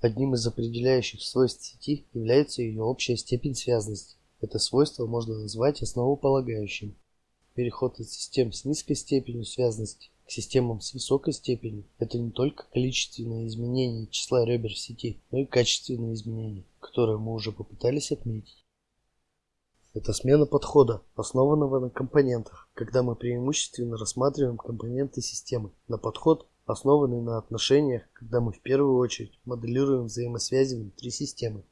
Одним из определяющих свойств сети является ее общая степень связанности. Это свойство можно назвать основополагающим. Переход от систем с низкой степенью связанности к системам с высокой степенью – это не только количественное изменение числа ребер в сети, но и качественные изменения, которые мы уже попытались отметить. Это смена подхода, основанного на компонентах, когда мы преимущественно рассматриваем компоненты системы, на подход, основанный на отношениях, когда мы в первую очередь моделируем взаимосвязи внутри системы.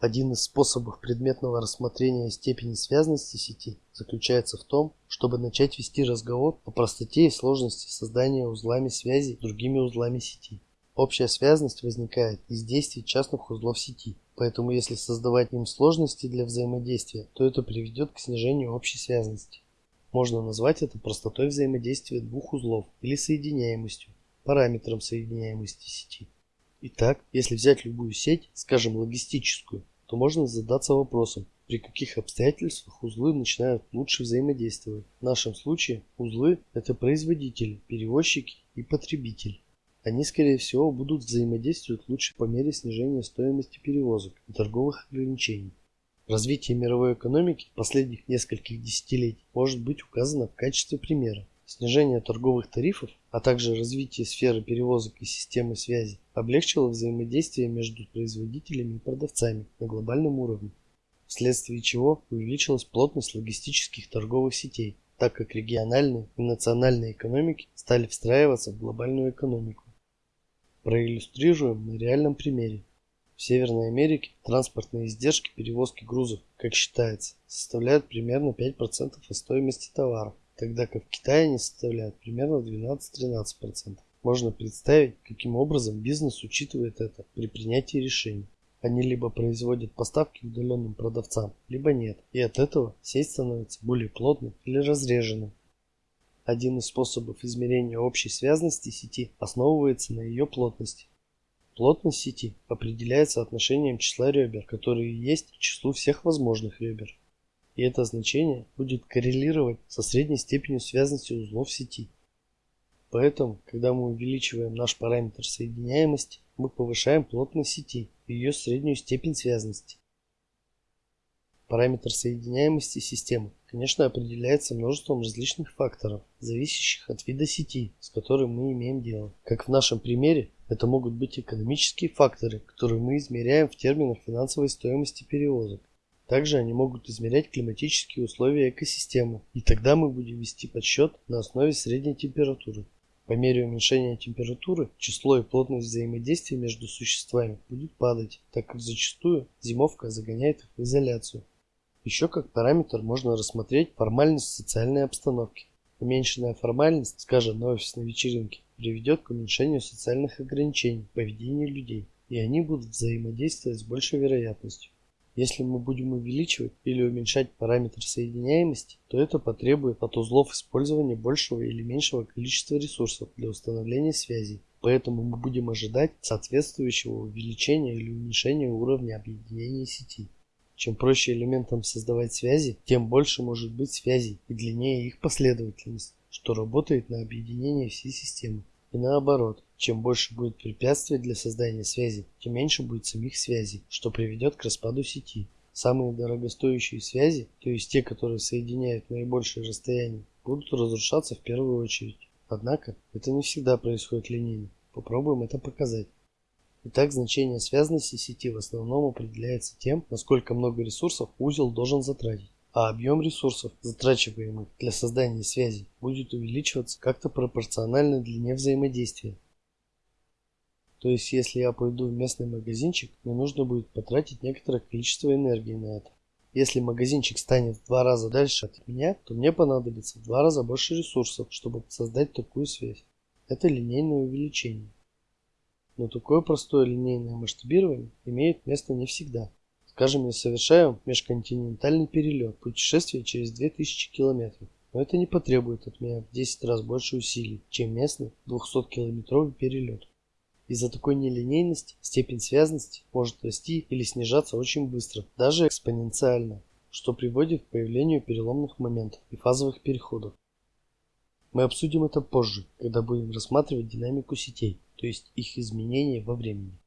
Один из способов предметного рассмотрения степени связанности сети заключается в том, чтобы начать вести разговор о простоте и сложности создания узлами связи с другими узлами сети. Общая связанность возникает из действий частных узлов сети, поэтому если создавать им сложности для взаимодействия, то это приведет к снижению общей связанности. Можно назвать это простотой взаимодействия двух узлов или соединяемостью, параметром соединяемости сети. Итак, если взять любую сеть, скажем логистическую, то можно задаться вопросом, при каких обстоятельствах узлы начинают лучше взаимодействовать. В нашем случае узлы – это производитель, перевозчики и потребитель. Они, скорее всего, будут взаимодействовать лучше по мере снижения стоимости перевозок и торговых ограничений. Развитие мировой экономики последних нескольких десятилетий может быть указано в качестве примера. Снижение торговых тарифов, а также развитие сферы перевозок и системы связи облегчило взаимодействие между производителями и продавцами на глобальном уровне, вследствие чего увеличилась плотность логистических торговых сетей, так как региональные и национальные экономики стали встраиваться в глобальную экономику. Проиллюстрируем на реальном примере. В Северной Америке транспортные издержки перевозки грузов, как считается, составляют примерно 5% от стоимости товара тогда как в Китае они составляют примерно 12-13%. Можно представить, каким образом бизнес учитывает это при принятии решений. Они либо производят поставки удаленным продавцам, либо нет, и от этого сеть становится более плотной или разреженной. Один из способов измерения общей связности сети основывается на ее плотности. Плотность сети определяется отношением числа ребер, которые есть к числу всех возможных ребер и это значение будет коррелировать со средней степенью связанности узлов сети. Поэтому, когда мы увеличиваем наш параметр соединяемости, мы повышаем плотность сети и ее среднюю степень связанности. Параметр соединяемости системы, конечно, определяется множеством различных факторов, зависящих от вида сети, с которой мы имеем дело. Как в нашем примере, это могут быть экономические факторы, которые мы измеряем в терминах финансовой стоимости перевозок. Также они могут измерять климатические условия экосистемы, и тогда мы будем вести подсчет на основе средней температуры. По мере уменьшения температуры число и плотность взаимодействия между существами будет падать, так как зачастую зимовка загоняет их в изоляцию. Еще как параметр можно рассмотреть формальность социальной обстановки. Уменьшенная формальность, скажем, на офисной вечеринке, приведет к уменьшению социальных ограничений в поведении людей, и они будут взаимодействовать с большей вероятностью. Если мы будем увеличивать или уменьшать параметр соединяемости, то это потребует от узлов использования большего или меньшего количества ресурсов для установления связей. Поэтому мы будем ожидать соответствующего увеличения или уменьшения уровня объединения сети. Чем проще элементам создавать связи, тем больше может быть связей и длиннее их последовательность, что работает на объединение всей системы. И наоборот, чем больше будет препятствий для создания связи, тем меньше будет самих связей, что приведет к распаду сети. Самые дорогостоящие связи, то есть те, которые соединяют наибольшее расстояние, будут разрушаться в первую очередь. Однако, это не всегда происходит линейно. Попробуем это показать. Итак, значение связанности сети в основном определяется тем, насколько много ресурсов узел должен затратить а объем ресурсов, затрачиваемых для создания связи, будет увеличиваться как-то пропорционально длине взаимодействия. То есть, если я пойду в местный магазинчик, мне нужно будет потратить некоторое количество энергии на это. Если магазинчик станет в два раза дальше от меня, то мне понадобится в два раза больше ресурсов, чтобы создать такую связь. Это линейное увеличение. Но такое простое линейное масштабирование имеет место не всегда. Скажем, я совершаю межконтинентальный перелет, путешествие через 2000 километров. Но это не потребует от меня в 10 раз больше усилий, чем местный 200-километровый перелет. Из-за такой нелинейности степень связанности может расти или снижаться очень быстро, даже экспоненциально, что приводит к появлению переломных моментов и фазовых переходов. Мы обсудим это позже, когда будем рассматривать динамику сетей. то есть их изменение во времени.